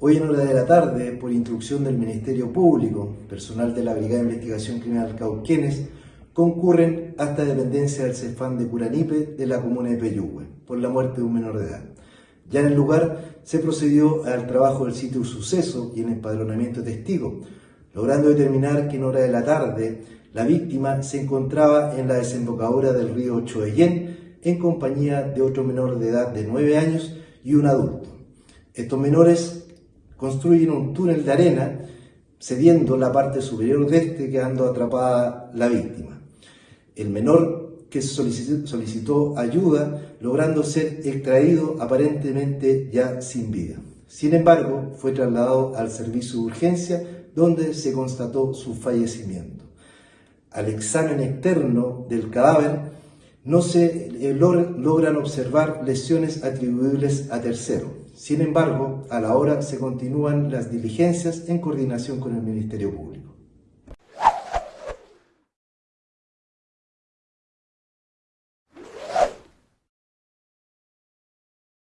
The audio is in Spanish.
Hoy en hora de la tarde, por instrucción del Ministerio Público, personal de la Brigada de Investigación Criminal Cauquenes, concurren hasta dependencia del CEFAN de Curanipe de la comuna de Peyúgue por la muerte de un menor de edad. Ya en el lugar se procedió al trabajo del sitio suceso y en empadronamiento de testigos, logrando determinar que en hora de la tarde la víctima se encontraba en la desembocadura del río Choeyén en compañía de otro menor de edad de 9 años y un adulto. Estos menores construyen un túnel de arena cediendo la parte superior de este quedando atrapada la víctima. El menor que solicitó, ayuda logrando ser extraído aparentemente ya sin vida. Sin embargo, fue trasladado al servicio de urgencia donde se constató su fallecimiento. Al examen externo del cadáver no se eh, logran observar lesiones atribuibles a tercero. Sin embargo, a la hora se continúan las diligencias en coordinación con el Ministerio Público.